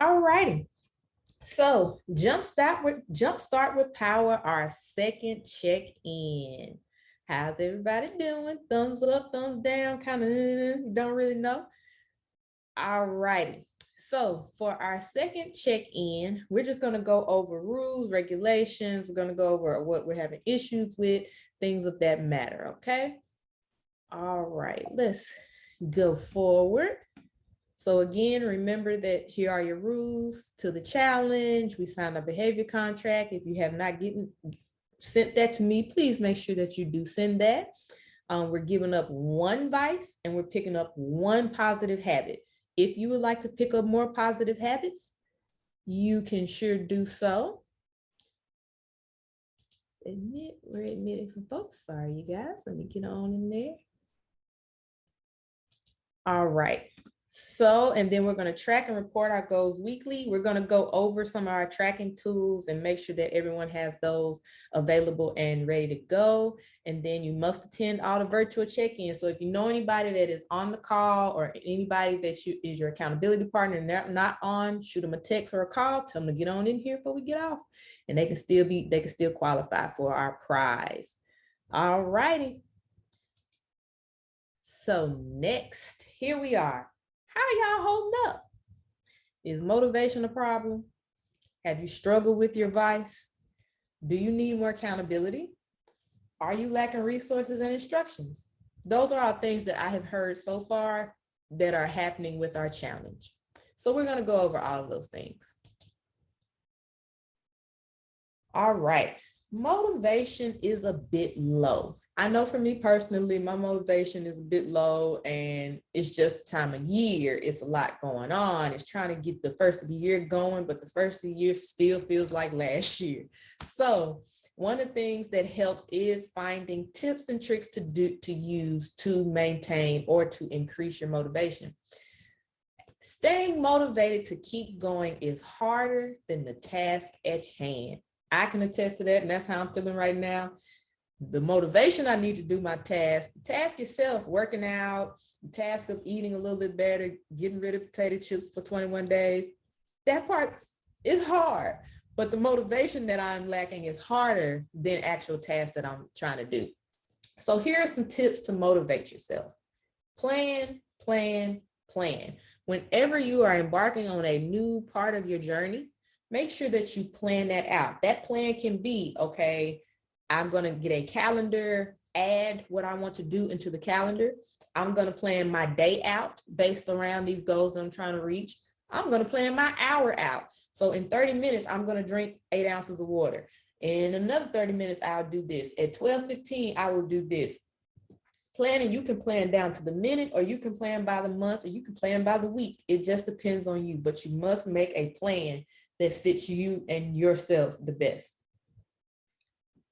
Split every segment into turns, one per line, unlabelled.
All righty. So jump start with jump start with power, our second check-in. How's everybody doing? Thumbs up, thumbs down, kind of don't really know. All righty. So for our second check-in, we're just going to go over rules, regulations. We're going to go over what we're having issues with, things of that matter. Okay. All right, let's go forward. So again, remember that here are your rules to the challenge. We signed a behavior contract. If you have not getting sent that to me, please make sure that you do send that. Um, we're giving up one vice and we're picking up one positive habit. If you would like to pick up more positive habits, you can sure do so. Admit, we're admitting some folks. Sorry, you guys. Let me get on in there. All right. So, and then we're going to track and report our goals weekly. We're going to go over some of our tracking tools and make sure that everyone has those available and ready to go. And then you must attend all the virtual check-ins. So if you know anybody that is on the call or anybody that you, is your accountability partner and they're not on, shoot them a text or a call, tell them to get on in here before we get off. And they can still be, they can still qualify for our prize. All righty. So next, here we are how y'all holding up? Is motivation a problem? Have you struggled with your vice? Do you need more accountability? Are you lacking resources and instructions? Those are all things that I have heard so far that are happening with our challenge. So we're gonna go over all of those things. All right, motivation is a bit low. I know for me personally, my motivation is a bit low and it's just time of year. It's a lot going on. It's trying to get the first of the year going, but the first of the year still feels like last year. So one of the things that helps is finding tips and tricks to do to use to maintain or to increase your motivation. Staying motivated to keep going is harder than the task at hand. I can attest to that, and that's how I'm feeling right now. The motivation I need to do my task, the task itself, working out, the task of eating a little bit better, getting rid of potato chips for 21 days, that part is hard. But the motivation that I'm lacking is harder than actual tasks that I'm trying to do. So here are some tips to motivate yourself. Plan, plan, plan. Whenever you are embarking on a new part of your journey, make sure that you plan that out. That plan can be, okay, I'm gonna get a calendar, add what I want to do into the calendar. I'm gonna plan my day out based around these goals I'm trying to reach. I'm gonna plan my hour out. So in 30 minutes, I'm gonna drink eight ounces of water. In another 30 minutes, I'll do this. At 12:15, I will do this. Planning, you can plan down to the minute or you can plan by the month or you can plan by the week. It just depends on you, but you must make a plan that fits you and yourself the best.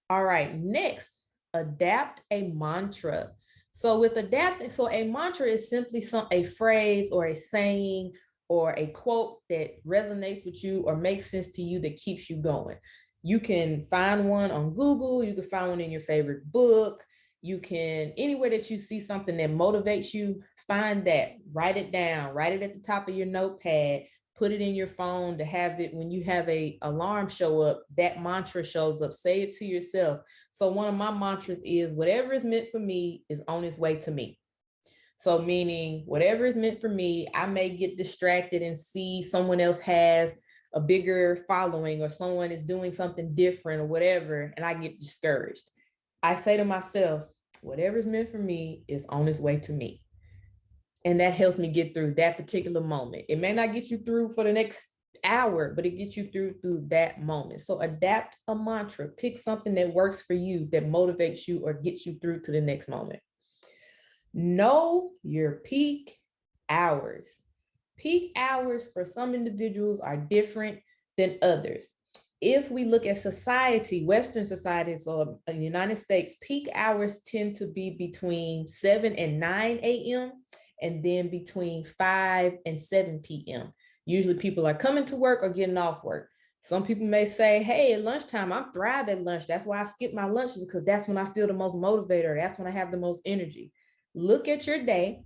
All right, next, adapt a mantra. So with adapting, so a mantra is simply some a phrase or a saying or a quote that resonates with you or makes sense to you that keeps you going. You can find one on Google, you can find one in your favorite book, you can, anywhere that you see something that motivates you, find that, write it down, write it at the top of your notepad, put it in your phone to have it when you have a alarm show up, that mantra shows up, say it to yourself. So one of my mantras is whatever is meant for me is on its way to me. So meaning whatever is meant for me, I may get distracted and see someone else has a bigger following or someone is doing something different or whatever, and I get discouraged. I say to myself, whatever is meant for me is on its way to me and that helps me get through that particular moment. It may not get you through for the next hour, but it gets you through through that moment. So adapt a mantra, pick something that works for you, that motivates you or gets you through to the next moment. Know your peak hours. Peak hours for some individuals are different than others. If we look at society, Western societies or the United States, peak hours tend to be between 7 and 9 a.m and then between 5 and 7 p.m. Usually people are coming to work or getting off work. Some people may say, hey, at lunchtime, I'm thrive at lunch. That's why I skip my lunch because that's when I feel the most motivated. That's when I have the most energy. Look at your day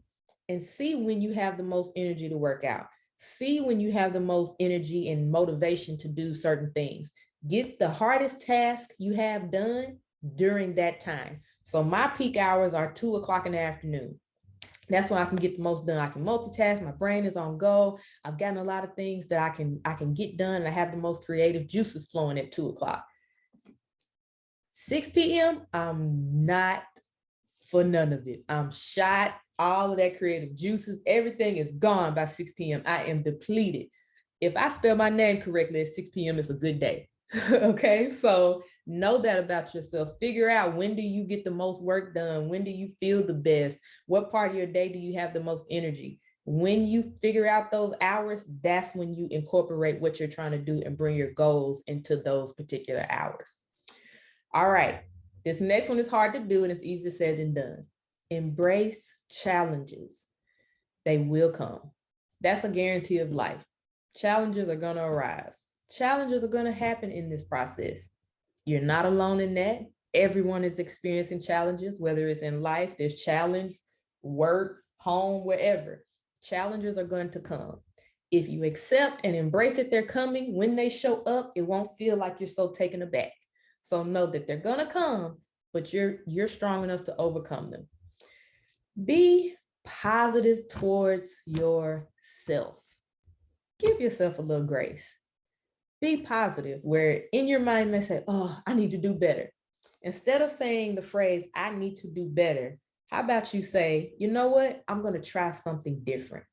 and see when you have the most energy to work out. See when you have the most energy and motivation to do certain things. Get the hardest task you have done during that time. So my peak hours are two o'clock in the afternoon. That's when I can get the most done. I can multitask. My brain is on go. I've gotten a lot of things that I can I can get done. And I have the most creative juices flowing at two o'clock. 6 p.m. I'm not for none of it. I'm shot. All of that creative juices, everything is gone by 6 p.m. I am depleted. If I spell my name correctly at 6 p.m., it's a good day. okay, so know that about yourself. Figure out when do you get the most work done? When do you feel the best? What part of your day do you have the most energy? When you figure out those hours, that's when you incorporate what you're trying to do and bring your goals into those particular hours. All right, this next one is hard to do and it's easier said than done. Embrace challenges. They will come. That's a guarantee of life. Challenges are gonna arise challenges are going to happen in this process. You're not alone in that. Everyone is experiencing challenges, whether it's in life, there's challenge, work, home, wherever. Challenges are going to come. If you accept and embrace that they're coming, when they show up, it won't feel like you're so taken aback. So know that they're gonna come, but you're you're strong enough to overcome them. Be positive towards yourself. Give yourself a little grace be positive where in your mind may say, oh, I need to do better. Instead of saying the phrase, I need to do better, how about you say, you know what, I'm gonna try something different.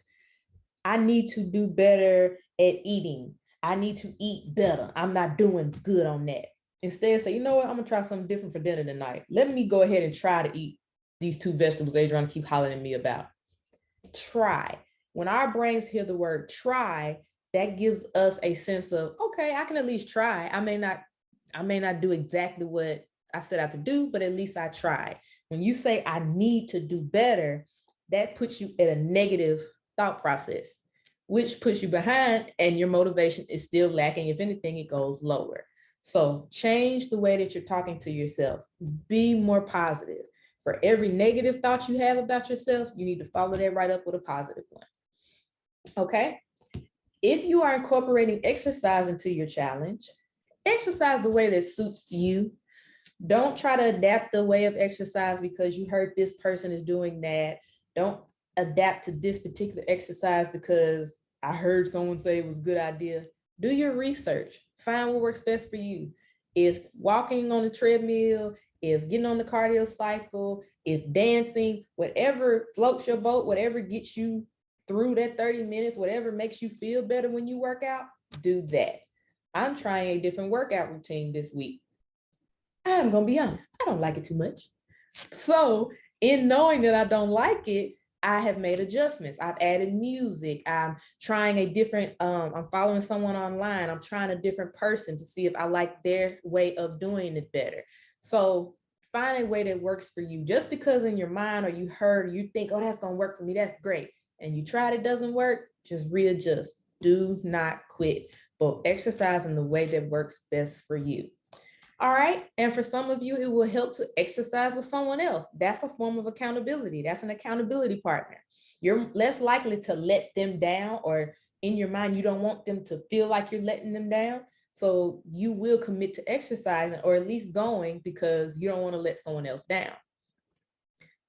I need to do better at eating. I need to eat better. I'm not doing good on that. Instead say, you know what, I'm gonna try something different for dinner tonight. Let me go ahead and try to eat these two vegetables Adrian keep hollering at me about. Try. When our brains hear the word try, that gives us a sense of, okay, I can at least try. I may not, I may not do exactly what I set out to do, but at least I tried. When you say I need to do better, that puts you at a negative thought process, which puts you behind and your motivation is still lacking. If anything, it goes lower. So change the way that you're talking to yourself. Be more positive. For every negative thought you have about yourself, you need to follow that right up with a positive one. Okay, if you are incorporating exercise into your challenge, exercise the way that suits you. Don't try to adapt the way of exercise because you heard this person is doing that. Don't adapt to this particular exercise because I heard someone say it was a good idea. Do your research, find what works best for you. If walking on the treadmill, if getting on the cardio cycle, if dancing, whatever floats your boat, whatever gets you through that 30 minutes, whatever makes you feel better when you work out, do that. I'm trying a different workout routine this week. I'm gonna be honest, I don't like it too much. So in knowing that I don't like it, I have made adjustments. I've added music. I'm trying a different, um, I'm following someone online. I'm trying a different person to see if I like their way of doing it better. So find a way that works for you. Just because in your mind or you heard, you think, oh, that's gonna work for me, that's great and you tried it doesn't work, just readjust. Do not quit, but exercise in the way that works best for you. All right, and for some of you, it will help to exercise with someone else. That's a form of accountability. That's an accountability partner. You're less likely to let them down or in your mind, you don't want them to feel like you're letting them down. So you will commit to exercising or at least going because you don't want to let someone else down.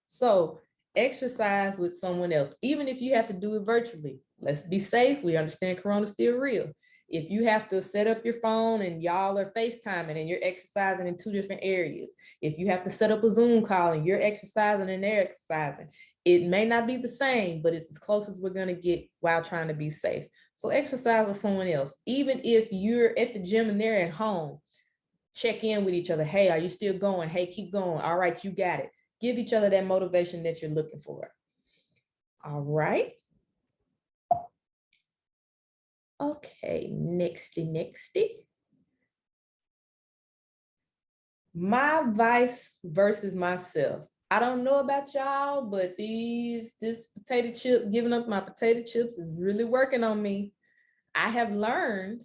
So exercise with someone else, even if you have to do it virtually. Let's be safe. We understand Corona's still real. If you have to set up your phone and y'all are FaceTiming and you're exercising in two different areas, if you have to set up a Zoom call and you're exercising and they're exercising, it may not be the same, but it's as close as we're going to get while trying to be safe. So exercise with someone else, even if you're at the gym and they're at home, check in with each other. Hey, are you still going? Hey, keep going. All right, you got it give each other that motivation that you're looking for. All right. Okay, nexty, nexty. My vice versus myself. I don't know about y'all, but these, this potato chip, giving up my potato chips is really working on me. I have learned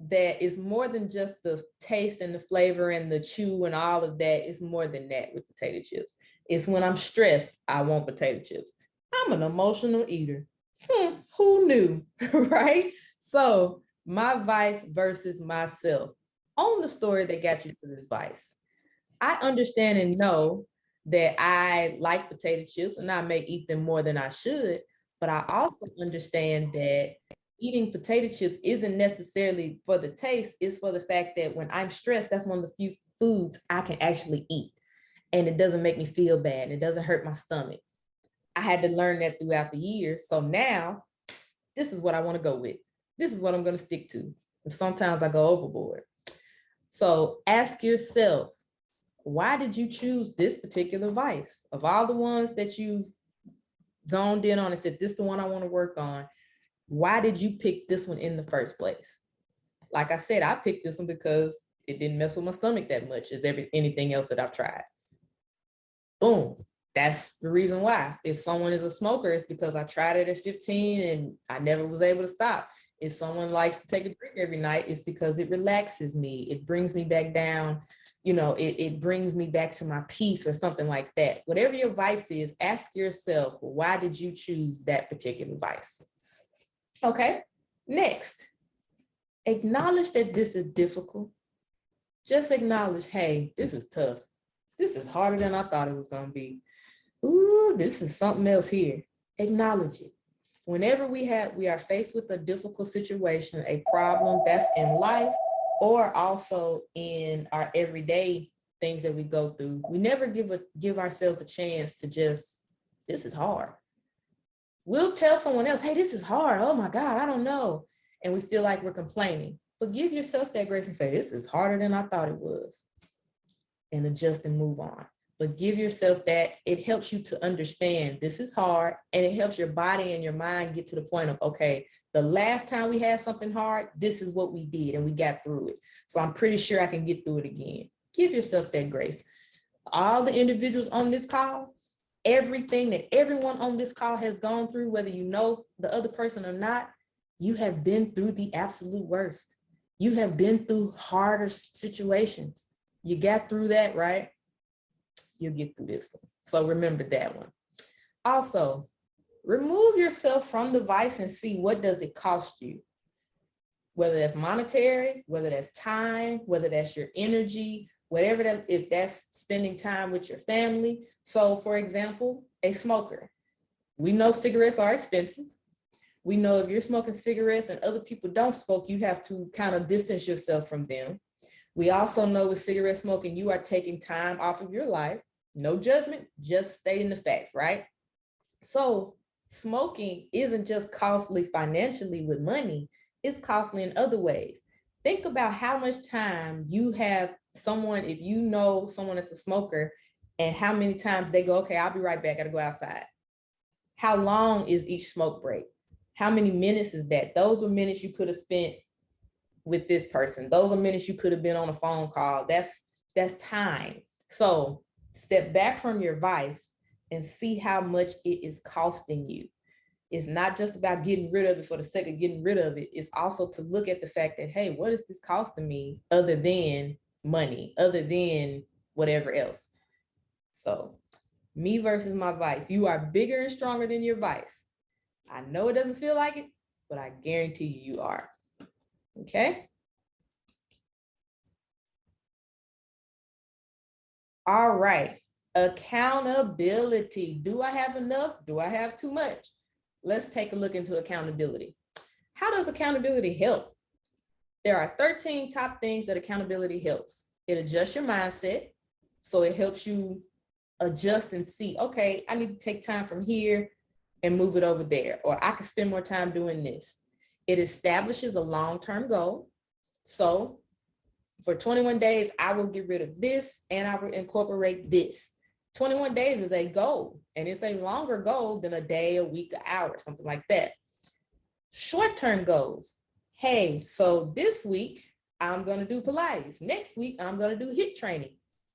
that is more than just the taste and the flavor and the chew and all of that. It's more than that with potato chips. It's when I'm stressed, I want potato chips. I'm an emotional eater. Hmm, who knew, right? So my vice versus myself on the story that got you to this vice. I understand and know that I like potato chips and I may eat them more than I should, but I also understand that eating potato chips isn't necessarily for the taste, it's for the fact that when I'm stressed, that's one of the few foods I can actually eat. And it doesn't make me feel bad. It doesn't hurt my stomach. I had to learn that throughout the years. So now this is what I want to go with. This is what I'm going to stick to. And sometimes I go overboard. So ask yourself, why did you choose this particular vice? Of all the ones that you've zoned in on and said, this is the one I want to work on, why did you pick this one in the first place? Like I said, I picked this one because it didn't mess with my stomach that much as every anything else that I've tried. Boom. That's the reason why. If someone is a smoker, it's because I tried it at 15 and I never was able to stop. If someone likes to take a drink every night, it's because it relaxes me. It brings me back down. You know, it, it brings me back to my peace or something like that. Whatever your vice is, ask yourself, why did you choose that particular vice? Okay, next, acknowledge that this is difficult. Just acknowledge, hey, this is tough. This is harder than I thought it was gonna be. Ooh, this is something else here. Acknowledge it. Whenever we have, we are faced with a difficult situation, a problem that's in life, or also in our everyday things that we go through, we never give a give ourselves a chance to just, this is hard. We'll tell someone else, hey, this is hard. Oh my God, I don't know. And we feel like we're complaining. But give yourself that grace and say, this is harder than I thought it was. And adjust and move on. But give yourself that, it helps you to understand this is hard and it helps your body and your mind get to the point of, okay, the last time we had something hard, this is what we did and we got through it. So I'm pretty sure I can get through it again. Give yourself that grace. All the individuals on this call, everything that everyone on this call has gone through, whether you know the other person or not, you have been through the absolute worst. You have been through harder situations. You got through that, right? You'll get through this one. So remember that one. Also, remove yourself from the vice and see what does it cost you? Whether that's monetary, whether that's time, whether that's your energy, whatever that is, that's spending time with your family. So for example, a smoker, we know cigarettes are expensive. We know if you're smoking cigarettes and other people don't smoke, you have to kind of distance yourself from them. We also know with cigarette smoking, you are taking time off of your life. No judgment, just stating the facts, right? So smoking isn't just costly financially with money, it's costly in other ways. Think about how much time you have someone, if you know someone that's a smoker and how many times they go, okay, I'll be right back, I gotta go outside. How long is each smoke break? How many minutes is that? Those are minutes you could have spent with this person. Those are minutes you could have been on a phone call. That's that's time. So step back from your vice and see how much it is costing you. It's not just about getting rid of it for the sake of getting rid of it. It's also to look at the fact that, hey, what is this costing me other than money other than whatever else. So me versus my vice. You are bigger and stronger than your vice. I know it doesn't feel like it, but I guarantee you, you are. Okay. All right. Accountability. Do I have enough? Do I have too much? Let's take a look into accountability. How does accountability help? There are 13 top things that accountability helps. It adjusts your mindset. So it helps you adjust and see, okay, I need to take time from here and move it over there, or I can spend more time doing this. It establishes a long-term goal. So for 21 days, I will get rid of this and I will incorporate this. 21 days is a goal and it's a longer goal than a day, a week, an hour, something like that. Short-term goals hey, so this week I'm going to do Pilates. Next week, I'm going to do HIIT training.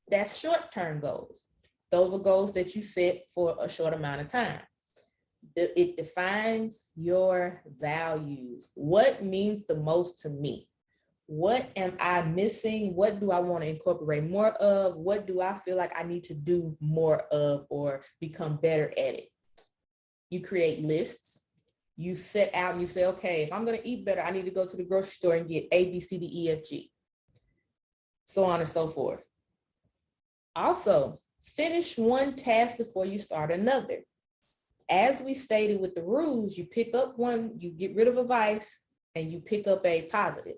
That's short-term goals. Those are goals that you set for a short amount of time. It defines your values. What means the most to me? What am I missing? What do I want to incorporate more of? What do I feel like I need to do more of or become better at it? You create lists You set out and you say, okay, if I'm gonna eat better, I need to go to the grocery store and get A, B, C, D, E, F, G. So on and so forth. Also, finish one task before you start another. As we stated with the rules, you pick up one, you get rid of a vice, and you pick up a positive.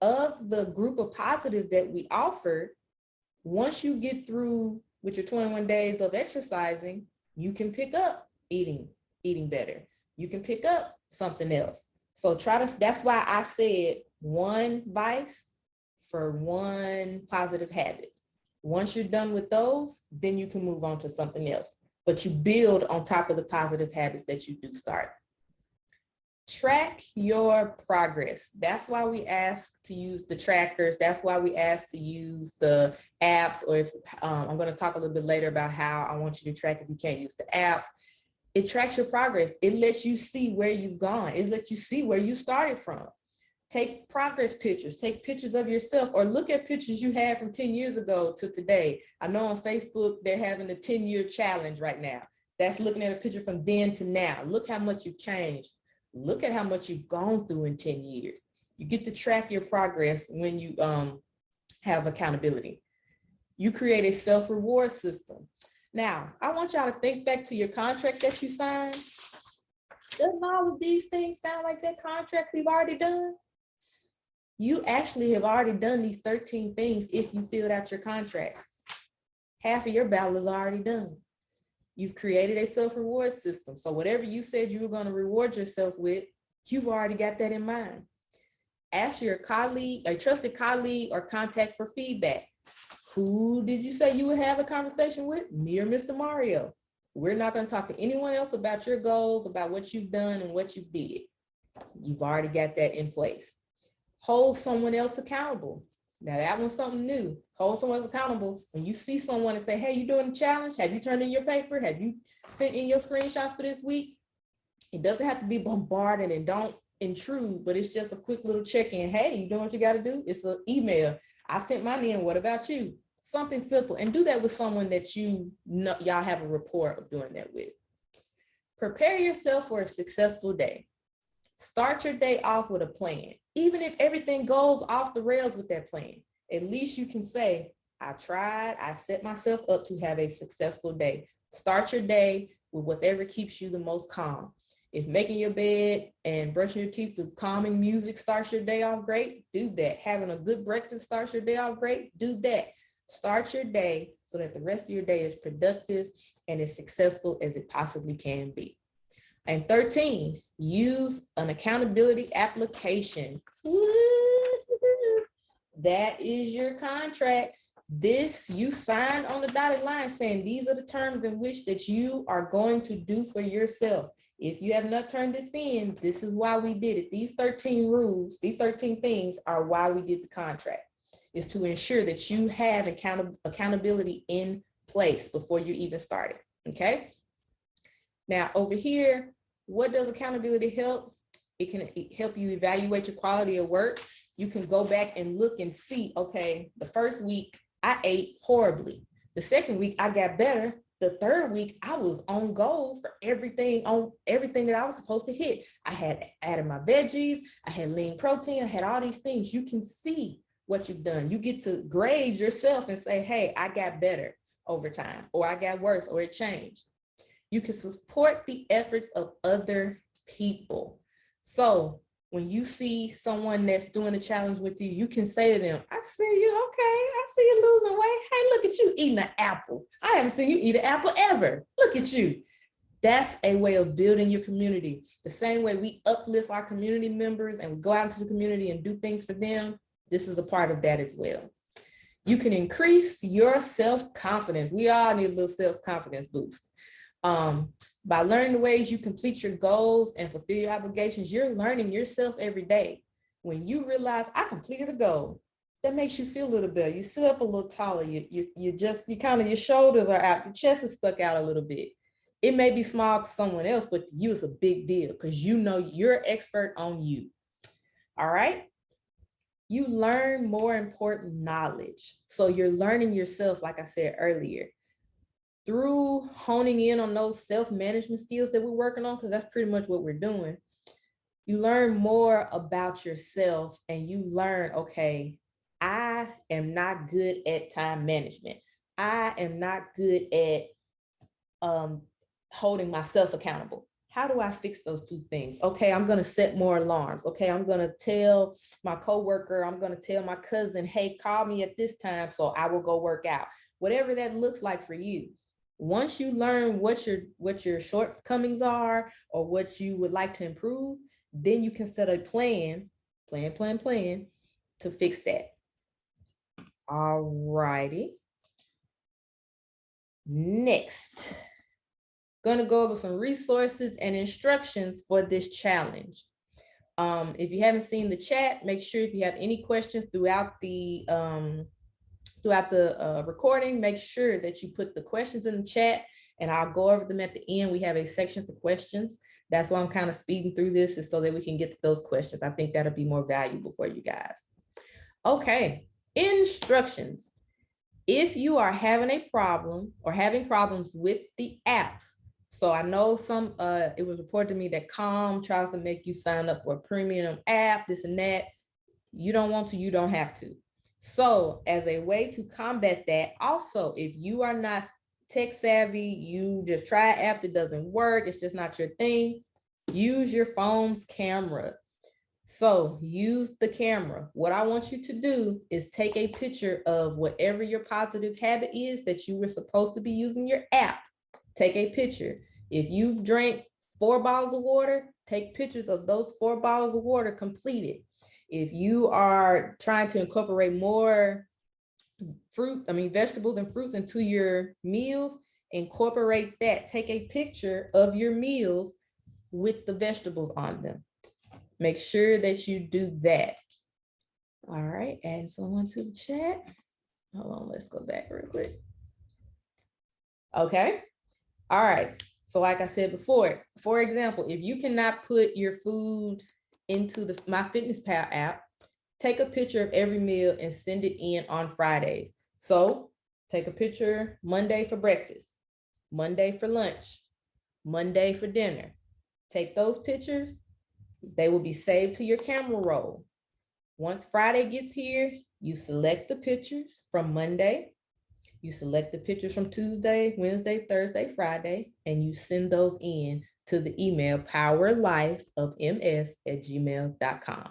Of the group of positive that we offer, once you get through with your 21 days of exercising, you can pick up eating, eating better. You can pick up something else. So try to, that's why I said one vice for one positive habit. Once you're done with those, then you can move on to something else. But you build on top of the positive habits that you do start. Track your progress. That's why we ask to use the trackers. That's why we ask to use the apps, or if um, I'm gonna talk a little bit later about how I want you to track if you can't use the apps. It tracks your progress. It lets you see where you've gone. It lets you see where you started from. Take progress pictures, take pictures of yourself or look at pictures you had from 10 years ago to today. I know on Facebook, they're having a 10 year challenge right now. That's looking at a picture from then to now. Look how much you've changed. Look at how much you've gone through in 10 years. You get to track your progress when you um, have accountability. You create a self-reward system. Now, I want y'all to think back to your contract that you signed. Doesn't all of these things sound like that contract we've already done? you actually have already done these 13 things if you filled out your contract. Half of your battle is already done. You've created a self-reward system. So whatever you said you were going to reward yourself with, you've already got that in mind. Ask your colleague, a trusted colleague or contacts for feedback. Who did you say you would have a conversation with? Me or Mr. Mario. We're not going to talk to anyone else about your goals, about what you've done and what you did. You've already got that in place hold someone else accountable. Now that one's something new. Hold someone accountable. When you see someone and say, hey, you doing a challenge? Have you turned in your paper? Have you sent in your screenshots for this week? It doesn't have to be bombarded and don't intrude, but it's just a quick little check-in. Hey, you doing what you got to do? It's an email. I sent mine in. What about you? Something simple. And do that with someone that you know y'all have a rapport of doing that with. Prepare yourself for a successful day. Start your day off with a plan. Even if everything goes off the rails with that plan, at least you can say, I tried, I set myself up to have a successful day. Start your day with whatever keeps you the most calm. If making your bed and brushing your teeth with calming music starts your day off great, do that. Having a good breakfast starts your day off great, do that. Start your day so that the rest of your day is productive and as successful as it possibly can be. And 13, use an accountability application. That is your contract. This you signed on the dotted line saying these are the terms in which that you are going to do for yourself. If you have not turned this in, this is why we did it. These 13 rules, these 13 things are why we did the contract, is to ensure that you have account accountability in place before you even started, okay? Now over here, what does accountability help? It can help you evaluate your quality of work. You can go back and look and see, okay, the first week I ate horribly. The second week I got better. The third week I was on goal for everything on everything that I was supposed to hit. I had added my veggies, I had lean protein, I had all these things. You can see what you've done. You get to grade yourself and say, hey, I got better over time, or I got worse, or it changed. You can support the efforts of other people. So when you see someone that's doing a challenge with you, you can say to them, I see you, okay, I see you losing weight. Hey, look at you eating an apple. I haven't seen you eat an apple ever. Look at you. That's a way of building your community. The same way we uplift our community members and we go out into the community and do things for them, this is a part of that as well. You can increase your self-confidence. We all need a little self-confidence boost. Um, by learning the ways you complete your goals and fulfill your obligations, you're learning yourself every day. When you realize I completed a goal, that makes you feel a little better. You sit up a little taller. You, you, you just, you kind of, your shoulders are out, your chest is stuck out a little bit. It may be small to someone else, but to you it's a big deal because you know you're expert on you. All right. You learn more important knowledge. So you're learning yourself, like I said earlier through honing in on those self-management skills that we're working on, because that's pretty much what we're doing, you learn more about yourself and you learn, okay, I am not good at time management. I am not good at um, holding myself accountable. How do I fix those two things? Okay, I'm gonna set more alarms. Okay, I'm gonna tell my coworker, I'm gonna tell my cousin, hey, call me at this time so I will go work out. Whatever that looks like for you. Once you learn what your what your shortcomings are or what you would like to improve, then you can set a plan, plan, plan, plan to fix that. All righty. Next, gonna go over some resources and instructions for this challenge. Um, if you haven't seen the chat, make sure if you have any questions throughout the um, throughout the uh, recording, make sure that you put the questions in the chat and I'll go over them at the end. We have a section for questions. That's why I'm kind of speeding through this is so that we can get to those questions. I think that'll be more valuable for you guys. Okay, instructions. If you are having a problem or having problems with the apps, so I know some, uh, it was reported to me that Calm tries to make you sign up for a premium app, this and that. You don't want to, you don't have to. So as a way to combat that, also, if you are not tech savvy, you just try apps, it doesn't work, it's just not your thing, use your phone's camera. So use the camera. What I want you to do is take a picture of whatever your positive habit is that you were supposed to be using your app. Take a picture. If you've drank four bottles of water, take pictures of those four bottles of water completed. If you are trying to incorporate more fruit, I mean, vegetables and fruits into your meals, incorporate that. Take a picture of your meals with the vegetables on them. Make sure that you do that. All right, add someone to the chat. Hold on, let's go back real quick. Okay, all right. So like I said before, for example, if you cannot put your food into the MyFitnessPal app, take a picture of every meal and send it in on Fridays. So take a picture Monday for breakfast, Monday for lunch, Monday for dinner. Take those pictures they will be saved to your camera roll. Once Friday gets here, you select the pictures from Monday, you select the pictures from Tuesday, Wednesday, Thursday, Friday, and you send those in to the email powerlifeofms at gmail.com.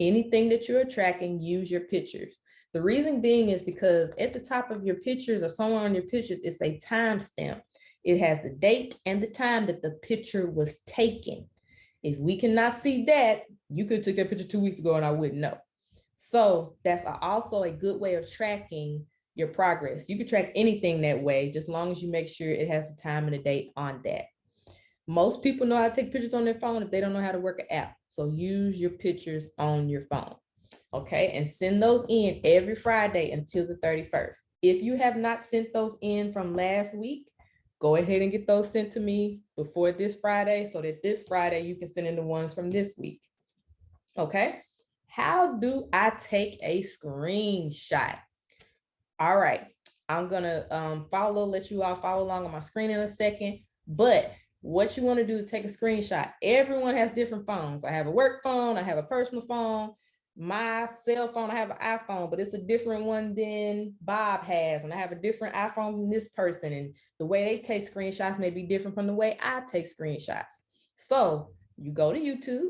Anything that you're tracking, use your pictures. The reason being is because at the top of your pictures or somewhere on your pictures, it's a timestamp. It has the date and the time that the picture was taken. If we cannot see that, you could take a picture two weeks ago and I wouldn't know. So that's also a good way of tracking your progress. You could track anything that way, just long as you make sure it has a time and a date on that. Most people know how to take pictures on their phone if they don't know how to work an app. So use your pictures on your phone. Okay, and send those in every Friday until the 31st. If you have not sent those in from last week, go ahead and get those sent to me before this Friday so that this Friday you can send in the ones from this week. Okay, how do I take a screenshot? All right, I'm gonna um, follow, let you all follow along on my screen in a second, but what you do to take a screenshot, everyone has different phones. I have a work phone, I have a personal phone, my cell phone, I have an iPhone, but it's a different one than Bob has. And I have a different iPhone than this person. And the way they take screenshots may be different from the way I take screenshots. So you go to YouTube,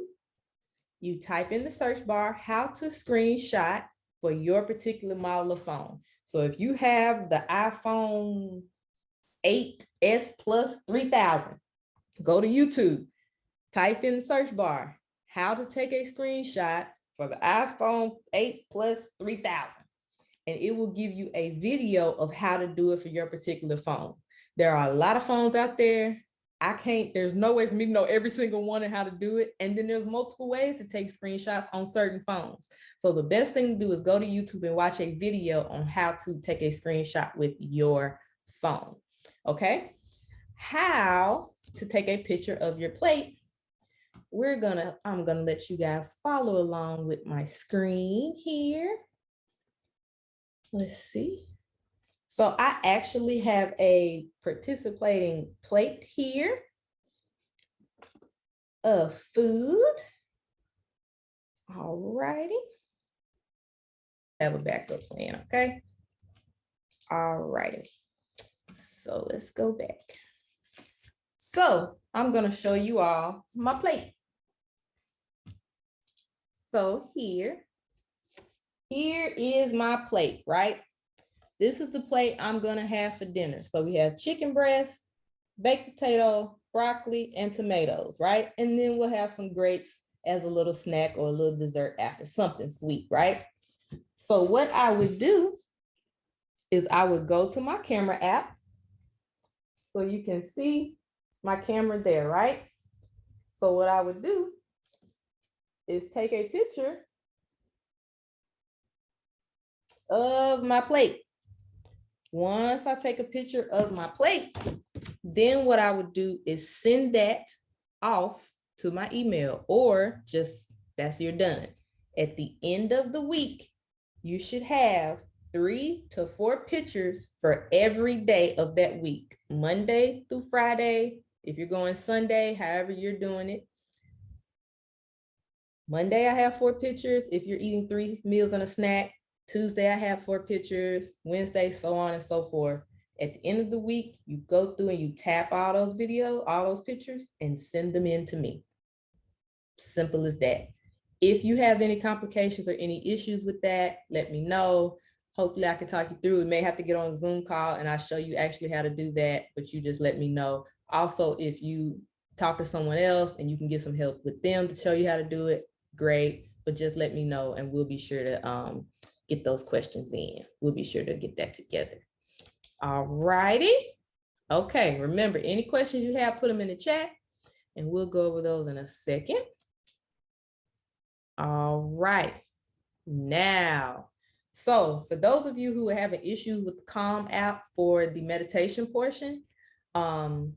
you type in the search bar, how to screenshot for your particular model of phone. So if you have the iPhone 8S Plus 3000, go to YouTube, type in the search bar, how to take a screenshot for the iPhone 8 plus 3000. And it will give you a video of how to do it for your particular phone. There are a lot of phones out there. I can't, there's no way for me to know every single one and how to do it. And then there's multiple ways to take screenshots on certain phones. So the best thing to do is go to YouTube and watch a video on how to take a screenshot with your phone. Okay. How to take a picture of your plate we're gonna, I'm gonna let you guys follow along with my screen here. Let's see. So I actually have a participating plate here of food. All righty. Have a backup plan, okay? All righty. So let's go back. So I'm gonna show you all my plate. So here, here is my plate, right? This is the plate I'm gonna have for dinner. So we have chicken breast, baked potato, broccoli, and tomatoes, right? And then we'll have some grapes as a little snack or a little dessert after, something sweet, right? So what I would do is I would go to my camera app. So you can see my camera there, right? So what I would do is take a picture of my plate. Once I take a picture of my plate, then what I would do is send that off to my email or just that's you're done. At the end of the week, you should have three to four pictures for every day of that week, Monday through Friday. If you're going Sunday, however you're doing it. Monday, I have four pictures. If you're eating three meals and a snack, Tuesday, I have four pictures, Wednesday, so on and so forth. At the end of the week, you go through and you tap all those video, all those pictures and send them in to me. Simple as that. If you have any complications or any issues with that, let me know. Hopefully I can talk you through. We may have to get on a Zoom call and I'll show you actually how to do that, but you just let me know. Also, if you talk to someone else and you can get some help with them to show you how to do it, great. But just let me know and we'll be sure to um, get those questions in. We'll be sure to get that together. All righty. Okay, remember, any questions you have, put them in the chat and we'll go over those in a second. All right, now, so for those of you who are having issues with the Calm app for the meditation portion, um,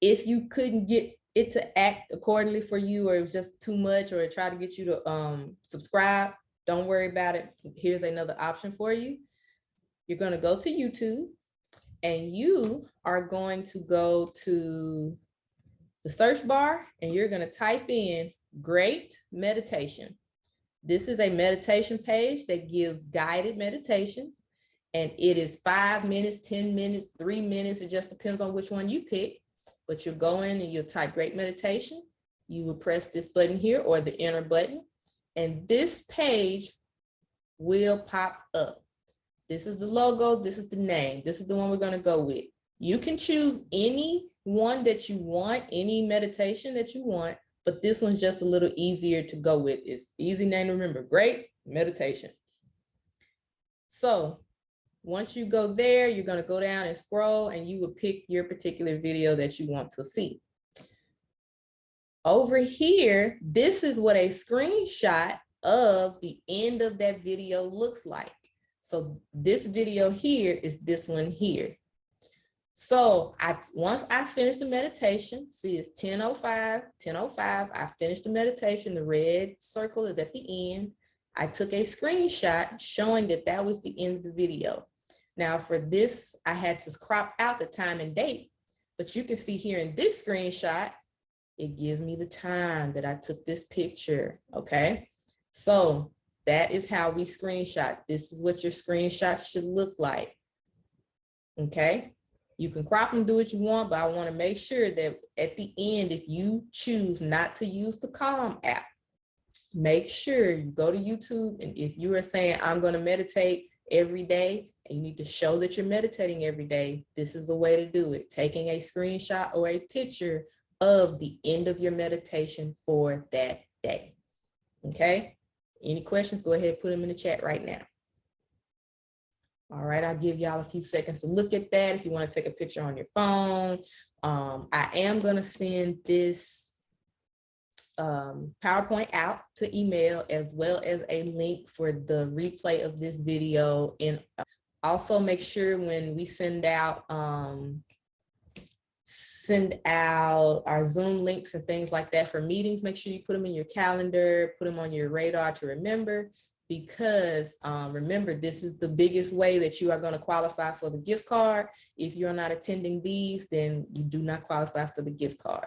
if you couldn't get it to act accordingly for you or it was just too much or try to get you to um, subscribe, don't worry about it. Here's another option for you. You're going to go to YouTube and you are going to go to the search bar and you're going to type in great meditation. This is a meditation page that gives guided meditations and it is five minutes, 10 minutes, three minutes. It just depends on which one you pick, but you'll go in and you'll type great meditation. You will press this button here or the enter button and this page will pop up. This is the logo, this is the name, this is the one we're gonna go with. You can choose any one that you want, any meditation that you want, but this one's just a little easier to go with. It's easy name to remember, great meditation. So once you go there, you're gonna go down and scroll and you will pick your particular video that you want to see. Over here, this is what a screenshot of the end of that video looks like. So this video here is this one here. So I once I finished the meditation, see it's 10.05, 10.05, I finished the meditation, the red circle is at the end. I took a screenshot showing that that was the end of the video. Now for this, I had to crop out the time and date, but you can see here in this screenshot, it gives me the time that I took this picture, okay? So that is how we screenshot. This is what your screenshot should look like. Okay. You can crop and do what you want, but I want to make sure that at the end, if you choose not to use the Calm app, make sure you go to YouTube. And if you are saying, I'm going to meditate every day, and you need to show that you're meditating every day, this is the way to do it. Taking a screenshot or a picture of the end of your meditation for that day. Okay. Any questions, go ahead, put them in the chat right now. All right, I'll give y'all a few seconds to look at that if you want to take a picture on your phone. Um, I am going to send this um, PowerPoint out to email as well as a link for the replay of this video. And also make sure when we send out um, send out our Zoom links and things like that for meetings. Make sure you put them in your calendar, put them on your radar to remember. because um, remember, this is the biggest way that you are going to qualify for the gift card. If you're not attending these, then you do not qualify for the gift card.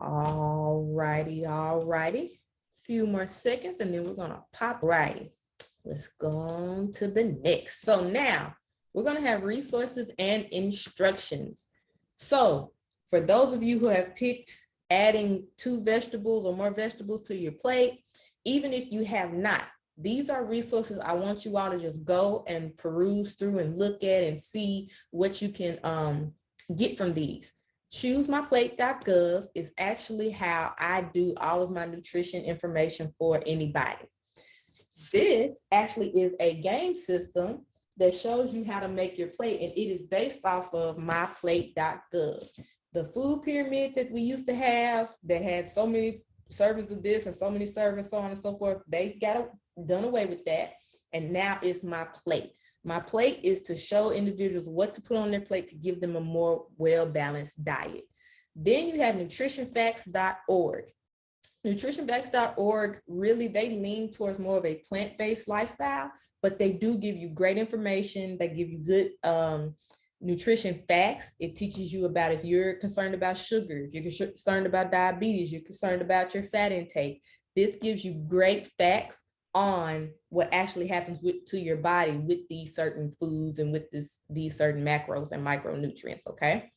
All righty, all righty. Few more seconds and then we're gonna pop right. Let's go on to the next. So now we're gonna have resources and instructions. So for those of you who have picked adding two vegetables or more vegetables to your plate, even if you have not, these are resources I want you all to just go and peruse through and look at and see what you can um, get from these. ChooseMyPlate.gov is actually how I do all of my nutrition information for anybody. This actually is a game system that shows you how to make your plate and it is based off of myplate.gov. The food pyramid that we used to have that had so many servings of this and so many servings, so on and so forth, they got done away with that. And now it's my plate. My plate is to show individuals what to put on their plate to give them a more well-balanced diet. Then you have nutritionfacts.org. Nutritionfacts.org really, they lean towards more of a plant-based lifestyle, but they do give you great information. They give you good um, nutrition facts. It teaches you about if you're concerned about sugar, if you're concerned about diabetes, you're concerned about your fat intake. This gives you great facts on what actually happens with to your body with these certain foods and with this these certain macros and micronutrients okay?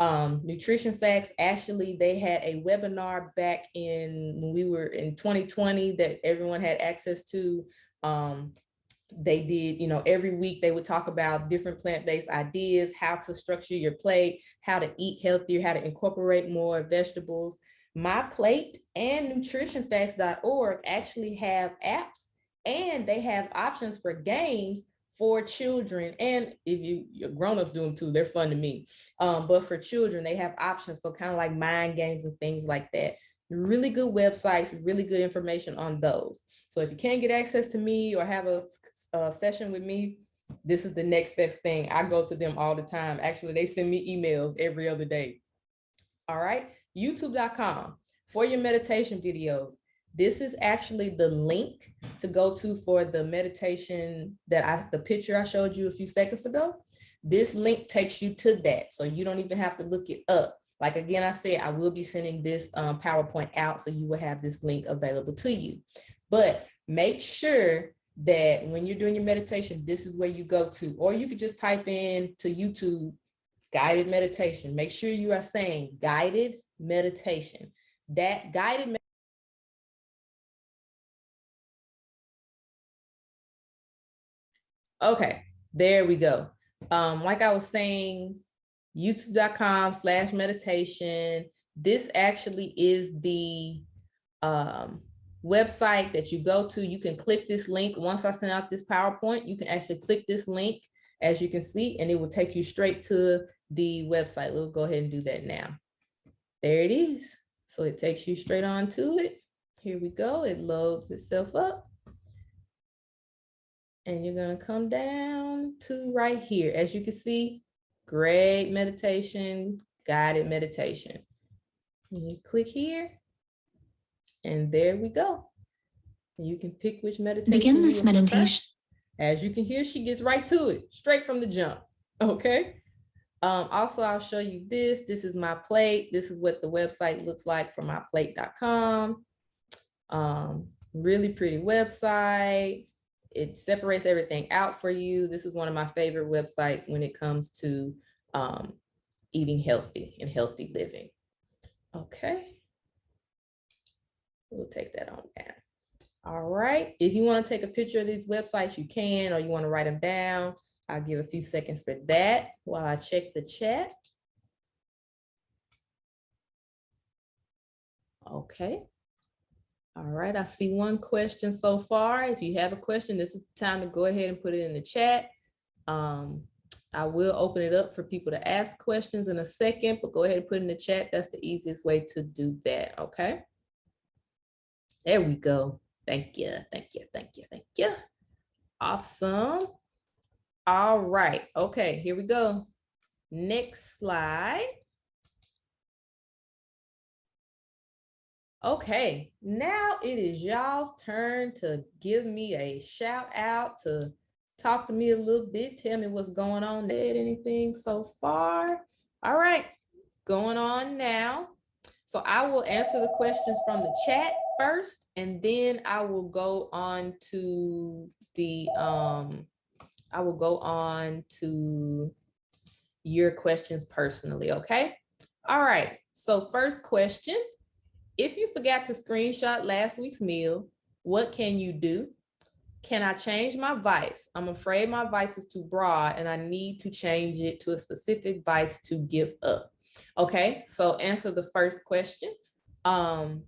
Um, nutrition facts actually they had a webinar back in when we were in 2020 that everyone had access to. Um, they did you know every week they would talk about different plant-based ideas how to structure your plate how to eat healthier how to incorporate more vegetables my Plate and nutritionfacts.org actually have apps and they have options for games for children. And if you your grown-ups do them too they're fun to me. Um, but for children they have options. So kind of like mind games and things like that. Really good websites really good information on those. So if you can't get access to me or have a, a session with me this is the next best thing. I go to them all the time. Actually they send me emails every other day. All right youtube.com for your meditation videos. This is actually the link to go to for the meditation that I, the picture I showed you a few seconds ago. This link takes you to that. So you don't even have to look it up. Like again, I said, I will be sending this um, PowerPoint out so you will have this link available to you. But make sure that when you're doing your meditation, this is where you go to, or you could just type in to YouTube guided meditation. Make sure you are saying guided meditation. That guided Okay, there we go. Um, like I was saying, youtube.com slash meditation. This actually is the um, website that you go to. You can click this link. Once I send out this PowerPoint, you can actually click this link, as you can see, and it will take you straight to the website. We'll go ahead and do that now. There it is. So it takes you straight on to it. Here we go. It loads itself up. And you're going to come down to right here. As you can see, great meditation, guided meditation. And you click here. And there we go. You can pick which meditation.
Begin this meditation.
As you can hear, she gets right to it, straight from the jump. Okay. Um, also, I'll show you this. This is my plate. This is what the website looks like for myplate.com. Um, really pretty website. It separates everything out for you. This is one of my favorite websites when it comes to um, eating healthy and healthy living. Okay. We'll take that on down. All right. If you want to take a picture of these websites, you can, or you want to write them down. I'll give a few seconds for that while I check the chat. Okay. All right, I see one question so far. If you have a question, this is the time to go ahead and put it in the chat. Um, I will open it up for people to ask questions in a second, but go ahead and put in the chat. That's the easiest way to do that, okay? There we go. Thank you, thank you, thank you, thank you. Awesome. All right. Okay, here we go. Next slide. Okay, now it is y'all's turn to give me a shout out to talk to me a little bit. Tell me what's going on there. Anything so far? All right, going on now. So I will answer the questions from the chat first, and then I will go on to the, um, I will go on to your questions personally, okay? All right, so first question. If you forgot to screenshot last week's meal, what can you do? Can I change my vice? I'm afraid my vice is too broad and I need to change it to a specific vice to give up. Okay, so answer the first question. Um,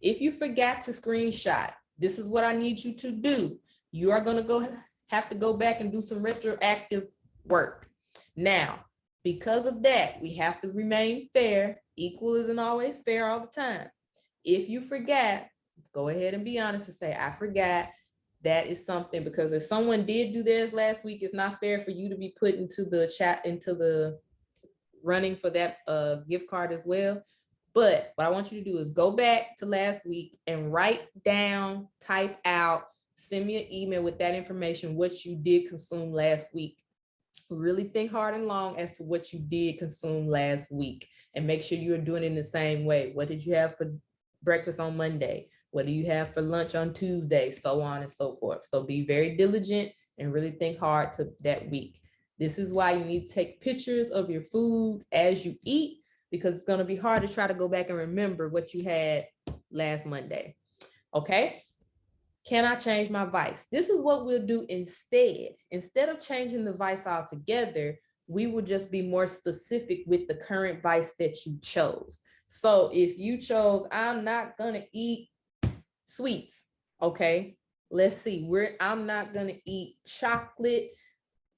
if you forgot to screenshot, this is what I need you to do. You are gonna go have to go back and do some retroactive work. Now, because of that, we have to remain fair. Equal isn't always fair all the time. If you forget, go ahead and be honest and say, I forgot. That is something because if someone did do theirs last week, it's not fair for you to be put into the chat, into the running for that uh, gift card as well. But what I want you to do is go back to last week and write down, type out, send me an email with that information, what you did consume last week. Really think hard and long as to what you did consume last week and make sure you're doing it in the same way. What did you have for breakfast on Monday? What do you have for lunch on Tuesday? So on and so forth. So be very diligent and really think hard to that week. This is why you need to take pictures of your food as you eat because it's going to be hard to try to go back and remember what you had last Monday. Okay. Can I change my vice? This is what we'll do instead. Instead of changing the vice altogether, we will just be more specific with the current vice that you chose. So if you chose, I'm not to eat sweets. Okay. Let's see, we're, I'm not to eat chocolate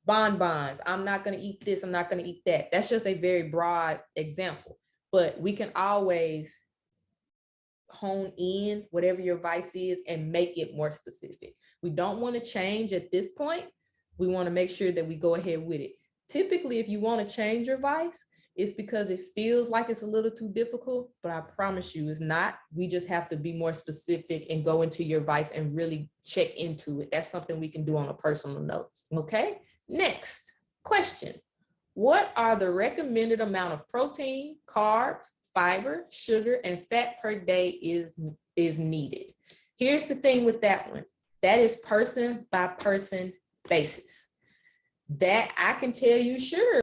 bonbons. I'm not to eat this. I'm not to eat that. That's just a very broad example, but we can always hone in whatever your vice is and make it more specific. We don't want to change at this point. We want to make sure that we go ahead with it. Typically, if you want to change your vice, it's because it feels like it's a little too difficult, but I promise you it's not. We just have to be more specific and go into your vice and really check into it. That's something we can do on a personal note. Okay. Next question. What are the recommended amount of protein, carbs, fiber, sugar, and fat per day is, is needed? Here's the thing with that one. That is person by person basis. That I can tell you, sure.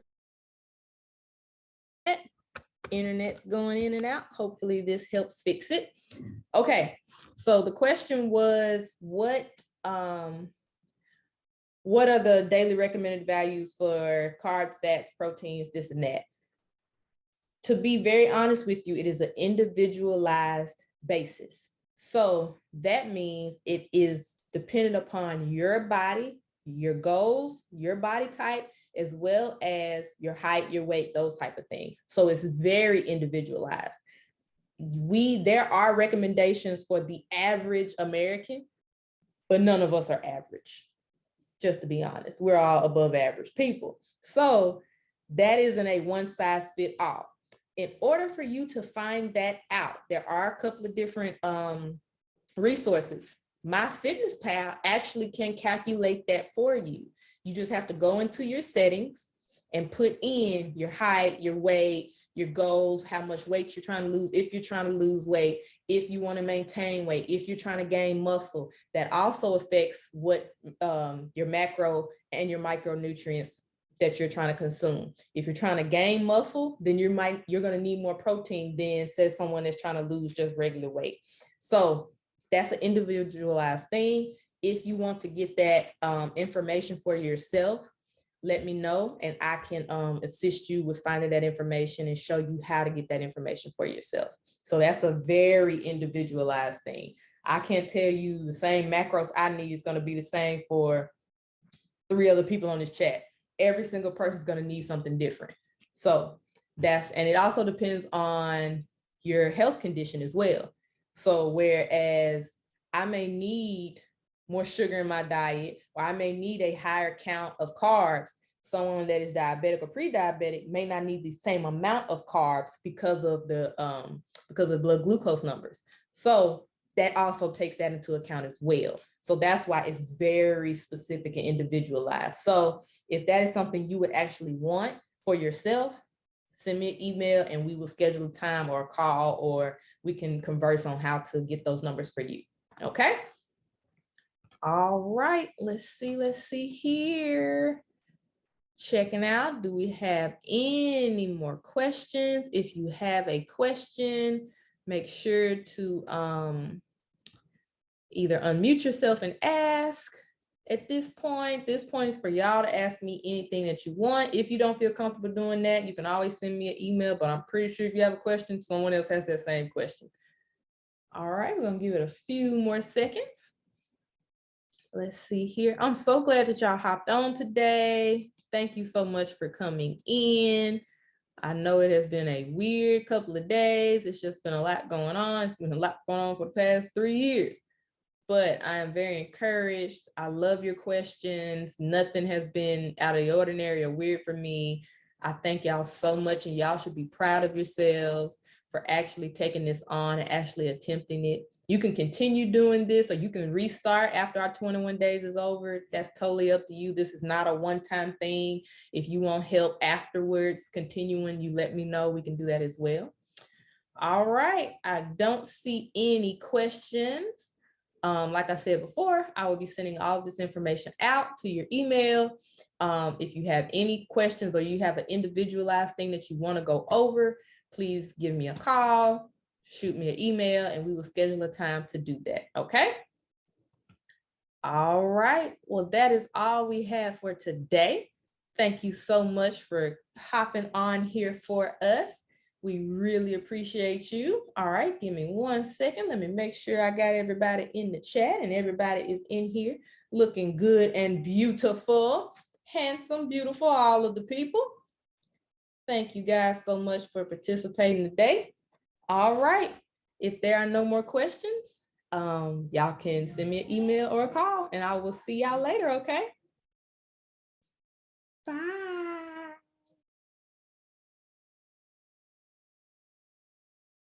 Internet's going in and out. Hopefully this helps fix it. Okay, so the question was what um, what are the daily recommended values for carbs, fats, proteins, this and that? To be very honest with you, it is an individualized basis. So that means it is dependent upon your body, your goals, your body type, as well as your height, your weight, those type of things. So it's very individualized. We, there are recommendations for the average American, but none of us are average just to be honest. We're all above average people. So that isn't a one size fit all. In order for you to find that out, there are a couple of different um, resources. MyFitnessPal actually can calculate that for you. You just have to go into your settings and put in your height, your weight, your goals, how much weight you're trying to lose, if you're trying to lose weight, if you want to maintain weight, if you're trying to gain muscle, that also affects what um, your macro and your micronutrients that you're trying to consume. If you're trying to gain muscle, then you might you're going to need more protein than says someone that's trying to lose just regular weight. So that's an individualized thing. If you want to get that um, information for yourself, let me know and I can um, assist you with finding that information and show you how to get that information for yourself. So that's a very individualized thing. I can't tell you the same macros I need is going to be the same for three other people on this chat. Every single person is going to need something different. So that's, and it also depends on your health condition as well. So whereas I may need more sugar in my diet, or I may need a higher count of carbs. Someone that is diabetic or pre-diabetic may not need the same amount of carbs because of the um, because of blood glucose numbers. So that also takes that into account as well. So that's why it's very specific and individualized. So if that is something you would actually want for yourself, send me an email and we will schedule a time or a call or we can converse on how to get those numbers for you. Okay. All right, let's see, let's see here. Checking out, do we have any more questions? If you have a question, make sure to um, either unmute yourself and ask at this point. This point is for y'all to ask me anything that you want. If you don't feel comfortable doing that, you can always send me an email, but I'm pretty sure if you have a question, someone else has that same question. All right, we're gonna give it a few more seconds. Let's see here. I'm so glad that y'all hopped on today. Thank you so much for coming in. I know it has been a weird couple of days. It's just been a lot going on. It's been a lot going on for the past three years but I am very encouraged. I love your questions. Nothing has been out of the ordinary or weird for me. I thank y'all so much and y'all should be proud of yourselves for actually taking this on and actually attempting it. You can continue doing this or you can restart after our 21 days is over. That's totally up to you. This is not a one-time thing. If you want help afterwards, continuing, you let me know. We can do that as well. All right, I don't see any questions. Um, like I said before, I will be sending all of this information out to your email. Um, if you have any questions or you have an individualized thing that you want to go over, please give me a call, shoot me an email, and we will schedule a time to do that. Okay. All right. Well, that is all we have for today. Thank you so much for hopping on here for us. We really appreciate you. All right, give me one second. Let me make sure I got everybody in the chat and everybody is in here looking good and beautiful, handsome, beautiful, all of the people. Thank you guys so much for participating today. All right, if there are no more questions, um, y'all can send me an email or a call and I will see y'all later, okay? Bye.